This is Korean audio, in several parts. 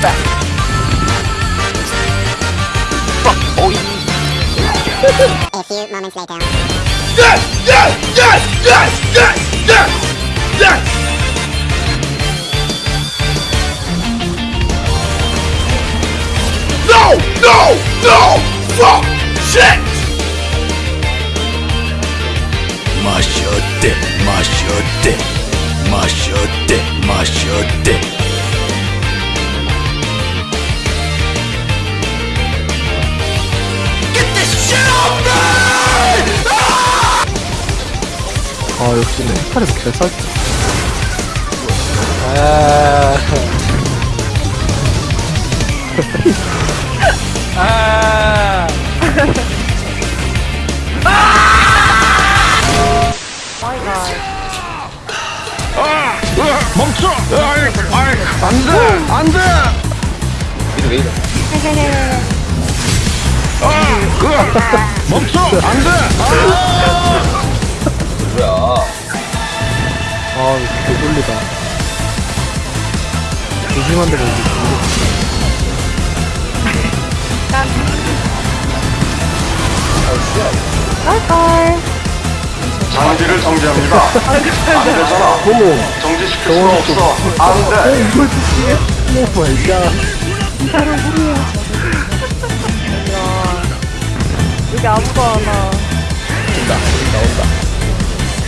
back. Fuck, boy. A few moments later. Yes! Yes! Yes! Yes! 아 역시 멘탈에서 개살 아. 멈춰! 아이, 아이, 안 돼! 안 돼! 이래 왜 이래? 아! 멈춰! 안 돼! 아! 아 개돌리다 조심한 데가 어디 장비를 정지합니다. 안 되잖아. 어머 정지시킬 수 없어. 안 돼. 이걸 쓰시게? oh my God 여기 아무도 안 와.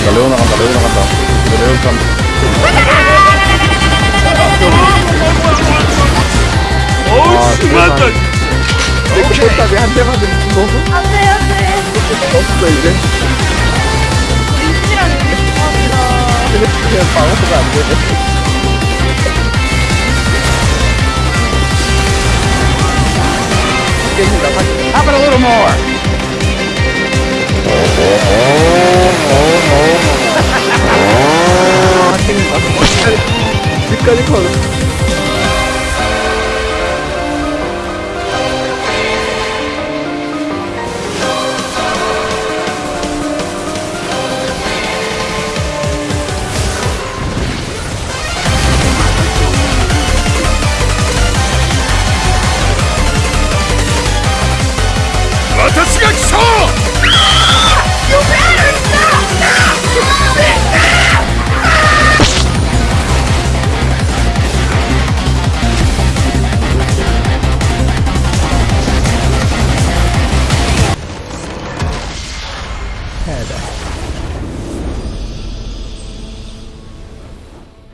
나간다 레오 나간다 레오 나간다 레오 간다 아 맞다. 꽃답이 한대 맞은 거안 돼, 안 돼. 없어 이제 민지랑. 그냥 방어가 안 되네 Have it a little more. Dale con